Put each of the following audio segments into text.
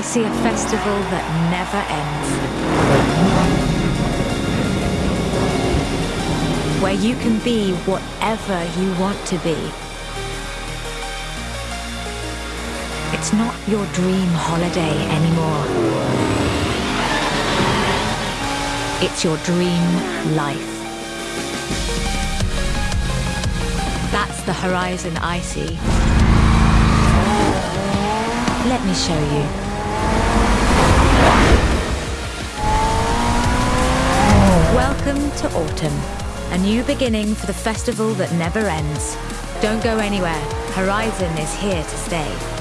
I see a festival that never ends. Where you can be whatever you want to be. It's not your dream holiday anymore. It's your dream life. That's the horizon I see. Let me show you. Welcome to autumn. A new beginning for the festival that never ends. Don't go anywhere. Horizon is here to stay.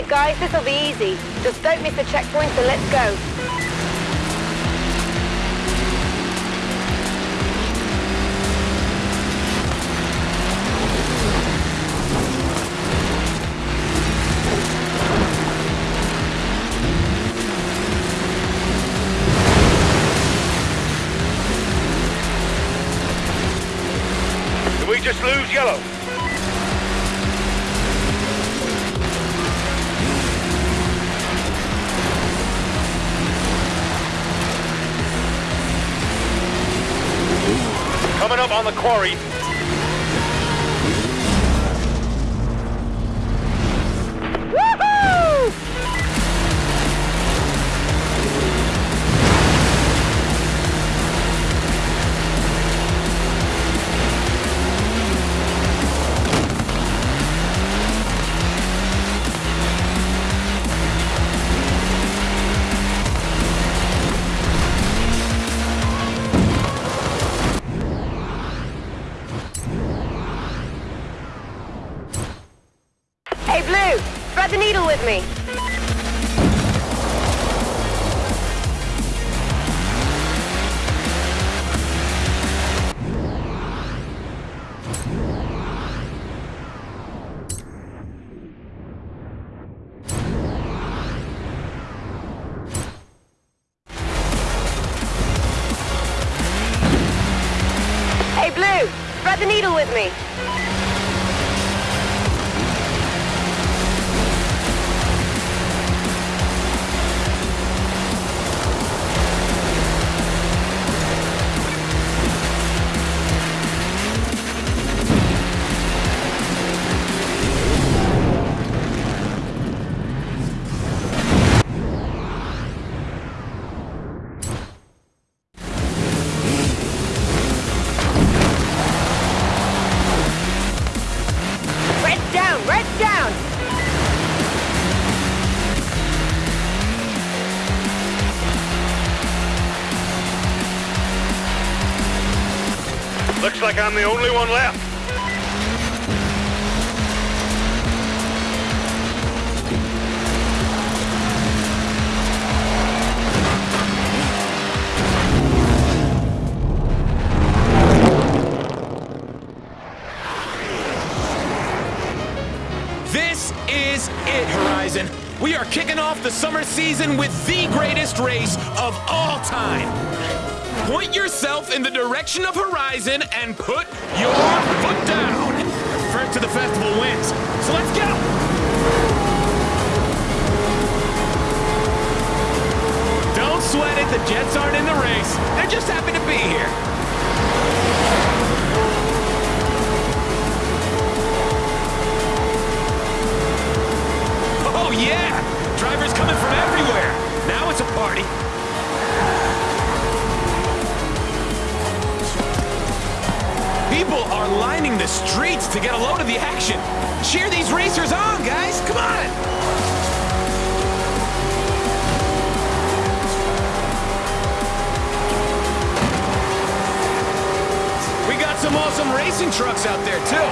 Right, guys, this'll be easy. Just don't miss the checkpoint, so let's go. On the quarry. Needle with me. Hey, Blue, thread the needle with me. Like I'm the only one left. This is it, Horizon. We are kicking off the summer season with the greatest race of all time. Point yourself in the direction of Horizon and put your foot down. First to the festival wins. So let's go. Don't sweat it, the Jets aren't in the race. They're just happy to be here. Oh, yeah! Drivers coming from everywhere. Now it's a party. Are lining the streets to get a load of the action. Cheer these racers on, guys. Come on. We got some awesome racing trucks out there, too.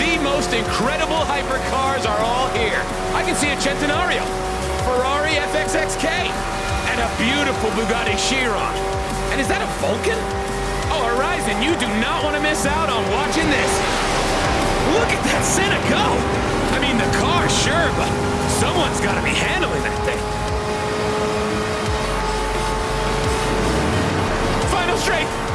The most incredible hypercars are all here. I can see a Centenario, Ferrari FXXK, and a beautiful Bugatti Chiron. And is that a Vulcan? Horizon, you do not want to miss out on watching this. Look at that Senna go! I mean, the car, sure, but someone's got to be handling that thing. Final straight!